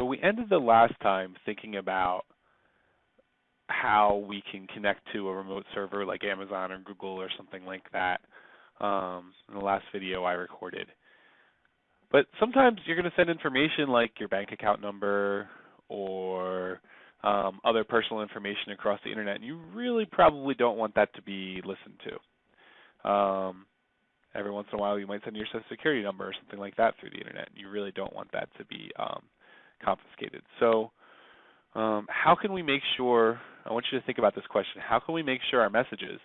So we ended the last time thinking about how we can connect to a remote server like Amazon or Google or something like that um, in the last video I recorded. But sometimes you're going to send information like your bank account number or um, other personal information across the internet, and you really probably don't want that to be listened to. Um, every once in a while, you might send your social security number or something like that through the internet, and you really don't want that to be um, confiscated. So, um, how can we make sure? I want you to think about this question. How can we make sure our messages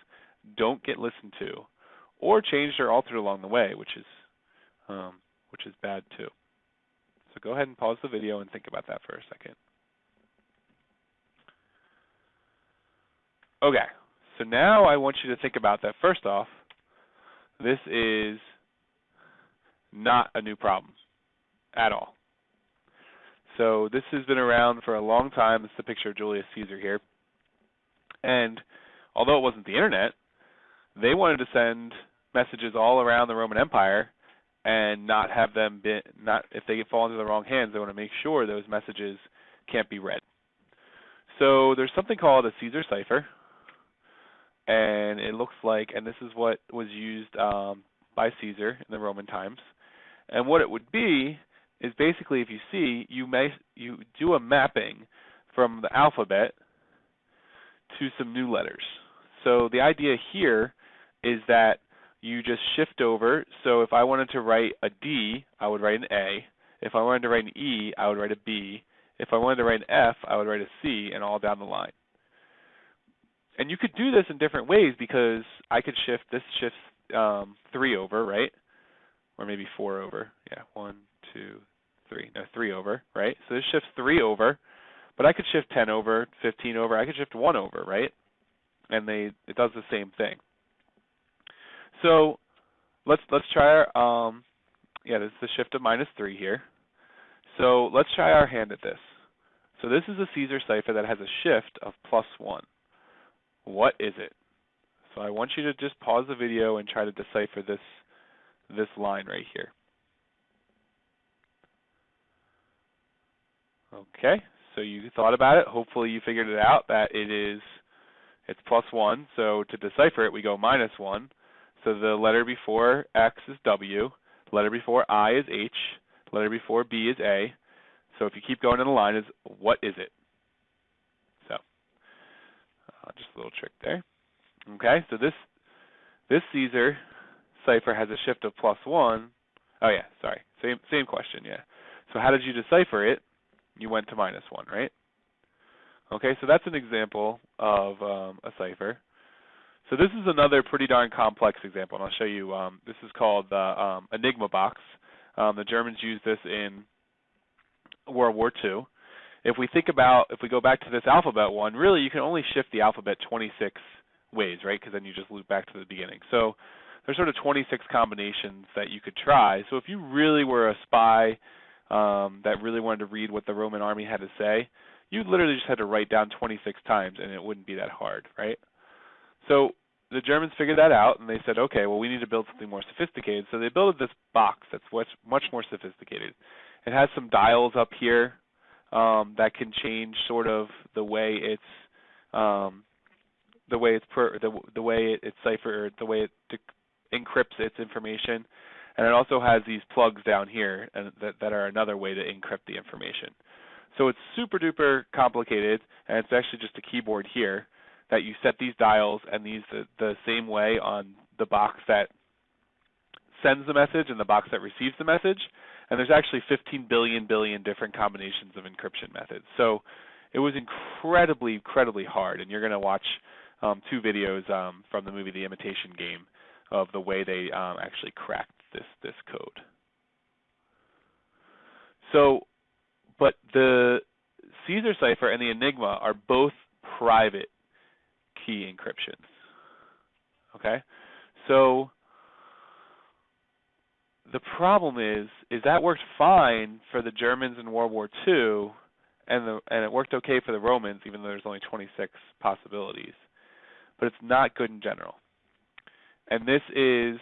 don't get listened to, or changed or altered along the way, which is um, which is bad too. So go ahead and pause the video and think about that for a second. Okay, so now I want you to think about that. First off, this is not a new problem at all. So this has been around for a long time. It's a picture of Julius Caesar here. And although it wasn't the internet, they wanted to send messages all around the Roman Empire and not have them be not if they fall into the wrong hands, they want to make sure those messages can't be read. So there's something called a Caesar cipher, and it looks like, and this is what was used um, by Caesar in the Roman times. And what it would be is basically, if you see, you may you do a mapping from the alphabet to some new letters. So the idea here is that you just shift over. So if I wanted to write a D, I would write an A. If I wanted to write an E, I would write a B. If I wanted to write an F, I would write a C, and all down the line. And you could do this in different ways because I could shift, this shifts um, three over, right? Or maybe four over. Yeah, one, two, three. No, three over, right? So this shifts three over, but I could shift 10 over, 15 over. I could shift one over, right? And they it does the same thing. So let's let's try our um yeah, this is the shift of minus three here. So let's try our hand at this. So this is a Caesar cipher that has a shift of plus one. What is it? So I want you to just pause the video and try to decipher this this line right here. Okay, so you thought about it. Hopefully you figured it out that it is it's plus one. So to decipher it, we go minus one. So the letter before X is W, letter before I is H, letter before B is A. So if you keep going in the line, is what is it? So uh, just a little trick there. Okay, so this this Caesar cipher has a shift of plus one. Oh yeah, sorry, same same question. Yeah. So how did you decipher it? You went to minus one, right? Okay, so that's an example of um, a cipher. So this is another pretty darn complex example, and I'll show you. Um, this is called the um, Enigma box. Um, the Germans used this in World War II. If we think about, if we go back to this alphabet one, really you can only shift the alphabet 26 ways, right? Because then you just loop back to the beginning. So there's sort of 26 combinations that you could try. So if you really were a spy um, that really wanted to read what the Roman army had to say, you literally just had to write down 26 times, and it wouldn't be that hard, right? So the Germans figured that out, and they said, okay, well, we need to build something more sophisticated. So they built this box that's much more sophisticated. It has some dials up here um, that can change sort of the way it's um, the way it's per, the the way it, it's ciphered, the way it de- encrypts its information, and it also has these plugs down here and that that are another way to encrypt the information. So it's super duper complicated, and it's actually just a keyboard here that you set these dials and these the, the same way on the box that sends the message and the box that receives the message. And there's actually 15 billion billion different combinations of encryption methods. So it was incredibly, incredibly hard. And you're going to watch um, two videos um, from the movie The Imitation Game of the way they um, actually cracked this this code. So, but the Caesar cipher and the Enigma are both private key encryptions. Okay? So the problem is is that worked fine for the Germans in World War II and the and it worked okay for the Romans even though there's only 26 possibilities. But it's not good in general. And this is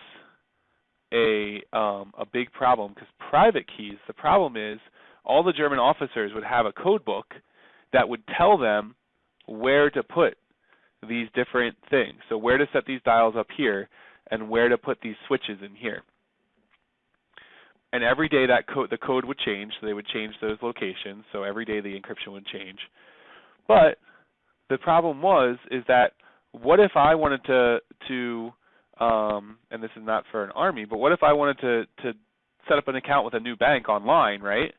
a um, a big problem because private keys. The problem is all the German officers would have a code book that would tell them where to put these different things. So where to set these dials up here and where to put these switches in here. And every day that code the code would change, so they would change those locations. So every day the encryption would change. But the problem was is that what if I wanted to to um, and this is not for an army, but what if I wanted to to set up an account with a new bank online, right?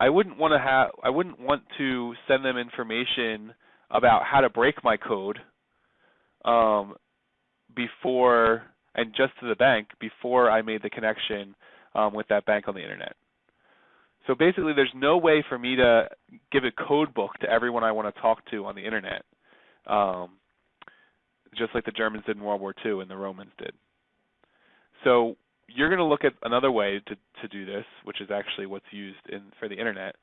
I wouldn't want to have I wouldn't want to send them information about how to break my code um, before and just to the bank before I made the connection um, with that bank on the internet. So basically, there's no way for me to give a code book to everyone I want to talk to on the internet, um, just like the Germans did in World War II and the Romans did. So you're going to look at another way to, to do this, which is actually what's used in for the internet,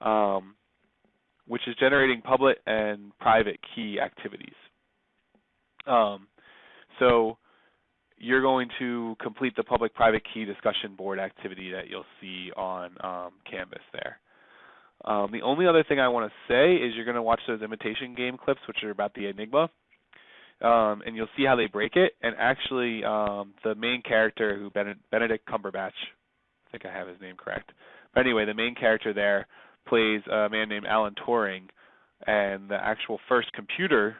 um, which is generating public and private key activities. Um, so you're going to complete the public-private key discussion board activity that you'll see on um, Canvas there. Um, the only other thing I want to say is you're going to watch those imitation game clips, which are about the Enigma, um, and you'll see how they break it. And actually, um, the main character, who Benedict Cumberbatch, I think I have his name correct. But anyway, the main character there plays a man named Alan Turing, and the actual first computer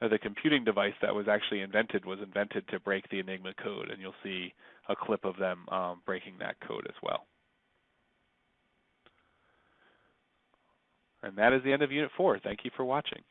the computing device that was actually invented was invented to break the Enigma code, and you'll see a clip of them um, breaking that code as well. And that is the end of Unit 4. Thank you for watching.